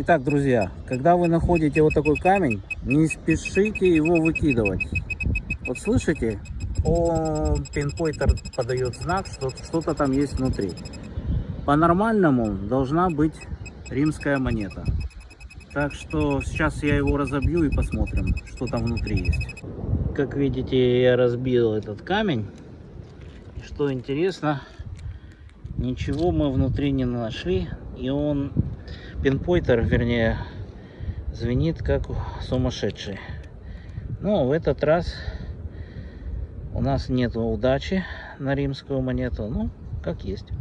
Итак, друзья, когда вы находите вот такой камень, не спешите его выкидывать. Вот слышите? О, пинпоинтер подает знак, что что-то там есть внутри. По-нормальному должна быть римская монета. Так что сейчас я его разобью и посмотрим, что там внутри есть. Как видите, я разбил этот камень. Что интересно, ничего мы внутри не нашли. И он, пинпоинтер, вернее, звенит как сумасшедший. Но в этот раз у нас нет удачи на римскую монету. Ну, как есть.